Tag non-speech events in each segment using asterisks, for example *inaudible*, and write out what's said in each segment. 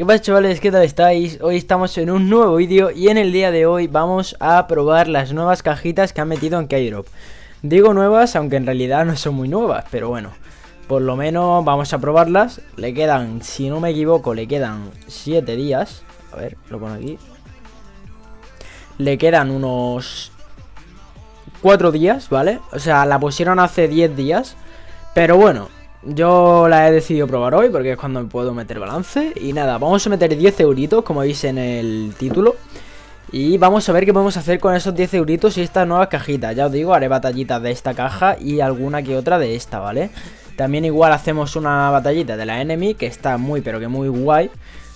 ¿qué pasa chavales? ¿Qué tal estáis? Hoy estamos en un nuevo vídeo y en el día de hoy vamos a probar las nuevas cajitas que han metido en K-Drop Digo nuevas, aunque en realidad no son muy nuevas, pero bueno Por lo menos vamos a probarlas Le quedan, si no me equivoco, le quedan 7 días A ver, lo pongo aquí Le quedan unos 4 días, ¿vale? O sea, la pusieron hace 10 días Pero bueno, yo la he decidido probar hoy porque es cuando me puedo meter balance. Y nada, vamos a meter 10 euritos, como veis en el título. Y vamos a ver qué podemos hacer con esos 10 euritos y estas nuevas cajitas. Ya os digo, haré batallitas de esta caja y alguna que otra de esta, ¿vale? También igual hacemos una batallita de la enemy, que está muy pero que muy guay.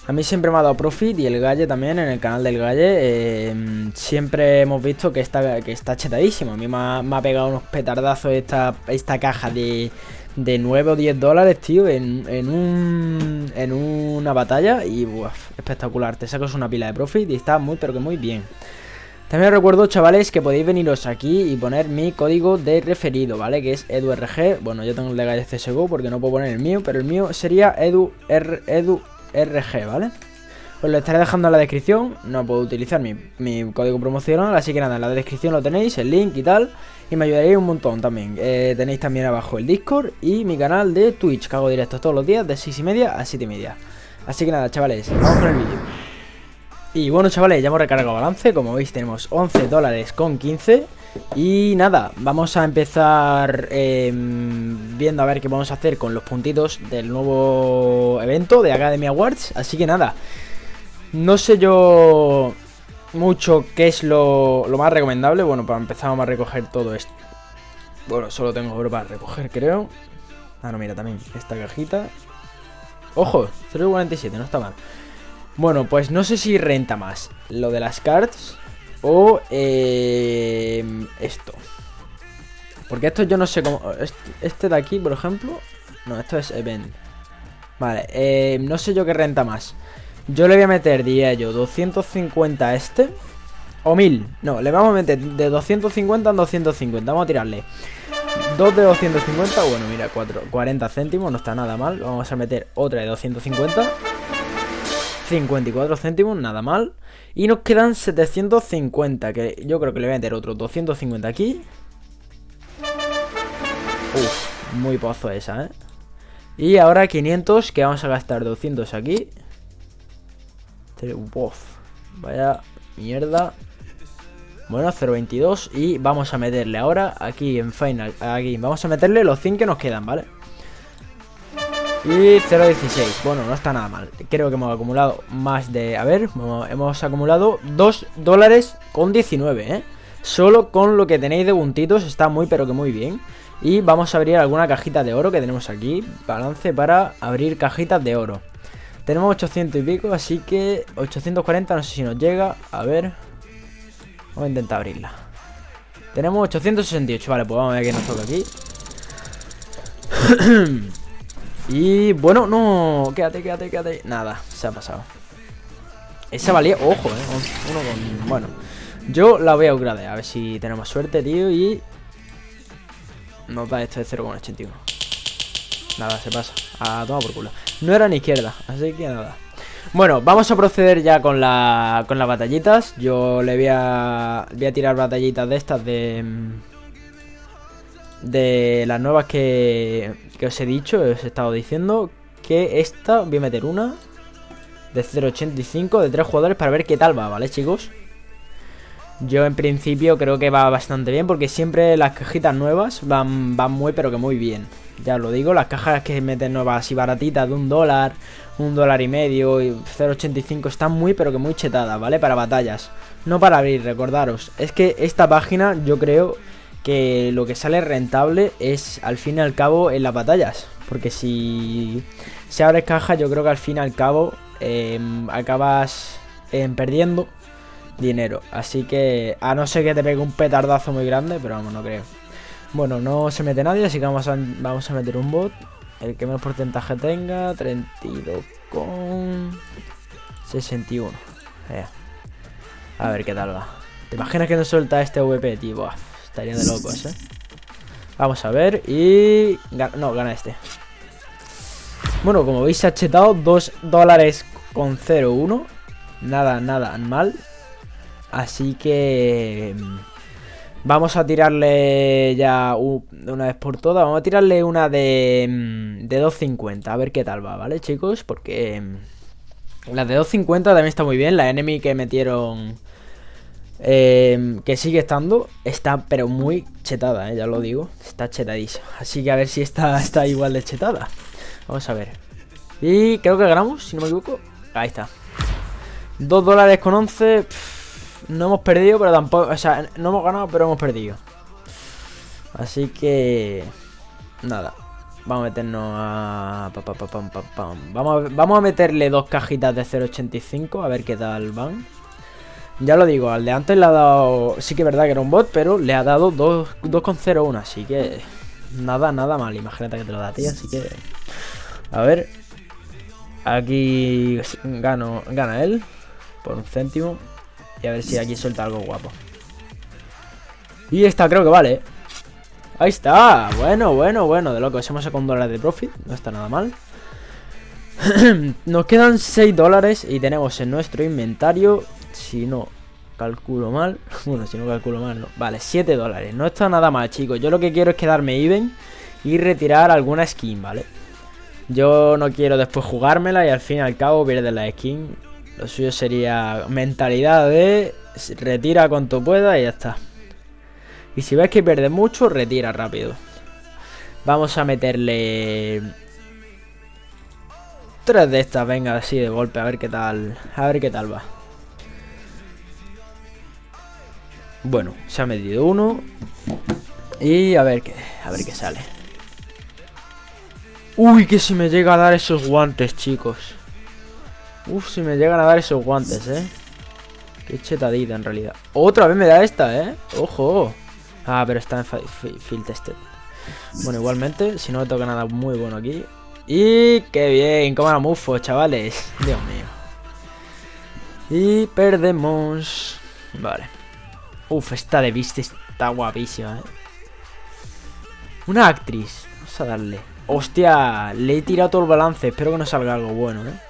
A mí siempre me ha dado profit y el Galle también, en el canal del Galle, em, siempre hemos visto que está, que está chetadísimo. A mí me ha, pegado unos petardazos esta, esta caja de, de 9 o 10 dólares, tío, en, en, un, en una batalla y espectacular. Te sacas una pila de profit y está muy, pero que muy bien. También recuerdo, chavales, que podéis veniros aquí y poner mi código de referido, ¿vale? Que es EduRG. Bueno, yo tengo el de Galle CSGO porque no puedo poner el mío, pero el mío sería EduRG, edu ¿vale? Os lo estaré dejando en la descripción. No puedo utilizar mi, mi, código promocional, así que nada, en la descripción lo tenéis, el link y tal. Y me ayudaréis un montón también. Eh, tenéis también abajo el Discord y mi canal de Twitch, que hago directos todos los días de 6 y media a 7 y media. Así que nada, chavales, vamos con el vídeo. Y bueno, chavales, ya hemos recargado balance. Como veis, tenemos 11 dólares con 15. Y nada, vamos a empezar em, viendo a ver qué vamos a hacer con los puntitos del nuevo evento de Academy Awards. Así que nada, no sé yo mucho qué es lo, más recomendable. Bueno, para empezar vamos a recoger todo esto. Bueno, solo tengo oro para recoger, creo. Ah, no, mira, también esta cajita. Ojo, 0.47, no está mal. Bueno, pues no sé si renta más lo de las cards o eh, esto. Porque esto yo no sé cómo... Este de aquí, por ejemplo... No, esto es event. Vale, eh, no sé yo qué renta más. Yo le voy a meter, diría yo, 250 a este. O 1000. No, le vamos a meter de 250 a 250. Vamos a tirarle. 2 de 250. Bueno, mira, 4, 40 céntimos. No está nada mal. Vamos a meter otra de 250. 54 céntimos, nada mal. Y nos quedan 750. Que yo creo que le voy a meter otro 250 aquí. Uf, muy pozo esa, ¿eh? Y ahora 500, que vamos a gastar 200 aquí. Vaya mierda. Bueno, 0.22 y vamos a meterle ahora aquí en Final, aquí, vamos a meterle los 100 que nos quedan, ¿vale? Y 0.16, bueno, no está nada mal Creo que hemos acumulado más de... A ver, hemos acumulado 2 dólares con 19, ¿eh? Solo con lo que tenéis de puntitos está muy pero que muy bien Y vamos a abrir alguna cajita de oro que tenemos aquí Balance para abrir cajitas de oro tenemos 800 y pico, así que 840 no sé si nos llega. A ver. Vamos a intentar abrirla. Tenemos 868, vale, pues vamos a ver qué nos toca aquí. *clears throat* y bueno, no, quédate, quédate, quédate. Nada, se ha pasado. Esa valía, ojo, eh. Uno con, bueno. Yo la voy a upgradear, a ver si tenemos suerte, tío. Y nos da esto de 0,81. Nada, se pasa. A tomar por culo. No era ni izquierda, así que nada. Bueno, vamos a proceder ya con, la, con las batallitas. Yo le voy a, voy a tirar batallitas de estas de... De las nuevas que, que os he dicho, os he estado diciendo. Que esta, voy a meter una de 0.85 de tres jugadores para ver qué tal va, ¿vale, chicos? Yo en principio creo que va bastante bien porque siempre las cajitas nuevas van, van muy pero que muy bien. Ya lo digo, las cajas que meten nuevas y baratitas de un dólar, un dólar y medio y 0.85 están muy pero que muy chetadas, ¿vale? Para batallas. No para abrir, recordaros. Es que esta página yo creo que lo que sale rentable es al fin y al cabo en las batallas. Porque si se abre caja yo creo que al fin y al cabo em, acabas em, perdiendo dinero. Así que a no ser que te pegue un petardazo muy grande, pero vamos, no creo. Bueno, no se mete nadie, así que vamos a, vamos a meter un bot. El que menos porcentaje tenga, 32 con 61. Eh. A ver qué tal va. ¿Te imaginas que no suelta este VP, tío? estaría de locos, ¿eh? Vamos a ver y... No, gana este. Bueno, como veis se ha chetado 2 dólares 2,01. Nada, nada mal. Así que... Mm, vamos a tirarle ya una vez por todas. Vamos a tirarle una de, mm, de 2.50. A ver qué tal va, ¿vale, chicos? Porque... La de 2.50 también está muy bien. La enemy que metieron eh, que sigue estando, está pero muy chetada, eh, ya lo digo, está chetadísima. Así que a ver si esta *laughs* está igual de chetada. Vamos a ver. Y creo que ganamos, si no me equivoco. Ahí está. 2 dólares con 11. No hemos perdido, pero tampoco... O sea, no hemos ganado, pero hemos perdido. Así que... Nada. Vamos a meternos a... Vamos a, vamos a meterle dos cajitas de 0.85, a ver qué tal van. Ya lo digo, al de antes le ha dado... Sí que es verdad que era un bot, pero le ha dado 2,01, así que... Nada, nada mal, imagínate que te lo da a ti, así que... A ver... Aquí gano, gana él por un céntimo. Y a ver si aquí suelta algo guapo. Y esta creo que vale. Ahí está. Bueno, bueno, bueno. De lo que hemos sacado un dólar de profit. No está nada mal. *clears throat* Nos quedan 6 dólares y tenemos en nuestro inventario si no calculo mal, *laughs* bueno, si no calculo mal, no. Vale, 7 dólares, no está nada mal, chicos. Yo lo que quiero es quedarme even y retirar alguna skin, ¿vale? Yo no quiero después jugármela y al fin y al cabo perder la skin. Lo suyo sería mentalidad de retira cuanto pueda y ya está. Y si ves que pierde mucho, retira rápido. Vamos a meterle... Tres de estas, venga, así de golpe, a ver qué tal, a ver qué tal va. Bueno, se ha medido uno. Y a ver qué, a ver qué sale. Uy, que si me llega a dar esos guantes, chicos. Uf, si me llegan a dar esos guantes, eh. Qué chetadita en realidad. Otra vez me da esta, eh. Ojo. Ah, pero está en field tested. Bueno, igualmente, si no me toca nada muy bueno aquí. Y qué bien, como era mufo, chavales. *laughs* Dios mío. Y perdemos. Vale. Uf, esta de viste está guapísima, ¿eh? Una actriz. Vamos a darle. Hostia, le he tirado todo el balance. Espero que no salga algo bueno, ¿eh?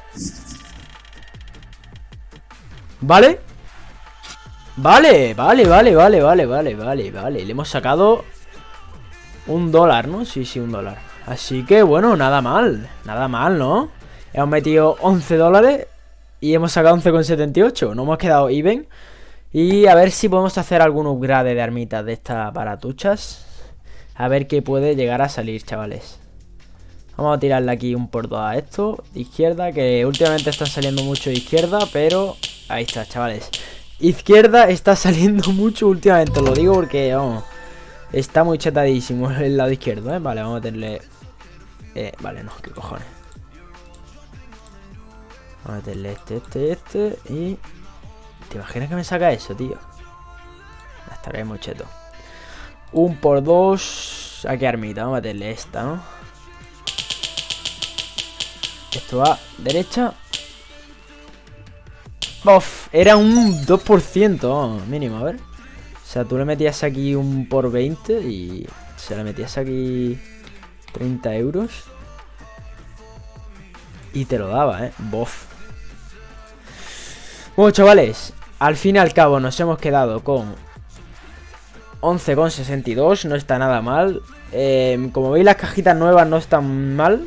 ¿Vale? Vale, vale, vale, vale, vale, vale, vale, vale. Le hemos sacado un dólar, ¿no? Sí, sí, un dólar. Así que, bueno, nada mal. Nada mal, ¿no? Hemos metido 11 dólares y hemos sacado 11,78. No hemos quedado even. Y a ver si podemos hacer algún upgrade de armitas de estas baratuchas. A ver qué puede llegar a salir, chavales. Vamos a tirarle aquí un por a esto. Izquierda, que últimamente están saliendo mucho de izquierda, pero... Ahí está, chavales. Izquierda está *laughs* saliendo mucho últimamente, lo digo porque, vamos... Está muy chatadísimo *laughs* el lado izquierdo, ¿eh? Vale, vamos a meterle... Eh, vale, no, qué cojones. Vamos a meterle este, este, este y... ¿Te imaginas que me saca eso, tío? Estaré muy cheto. Un por dos. ¿A qué armita? Vamos a meterle esta, ¿no? Esto va derecha. ¡Bof! Era un 2%, mínimo, a ver. O sea, tú le metías aquí un por 20 y se le metías aquí 30 euros. Y te lo daba, ¿eh? Bof. Bueno, chavales, al fin y al cabo nos hemos quedado con 11,62, no está nada mal. Em, como veis las cajitas nuevas no están mal.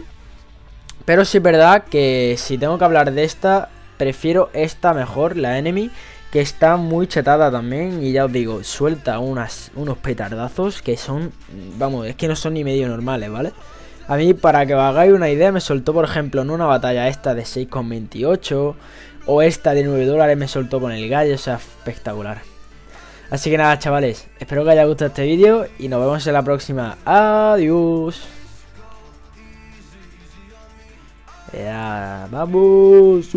Pero sí es verdad que si tengo que hablar de esta, prefiero esta mejor, la Enemy. Que está muy chetada también y ya os digo, suelta unas, unos petardazos que son, vamos, es que no son ni medio normales, ¿vale? A mí, para que os hagáis una idea, me soltó, por ejemplo, en una batalla esta de 6,28 o esta de 9 dólares me soltó con el gallo, o sea, espectacular. Así que nada, chavales, espero que haya gustado este vídeo y nos vemos en la próxima. Adiós. Ya, vamos.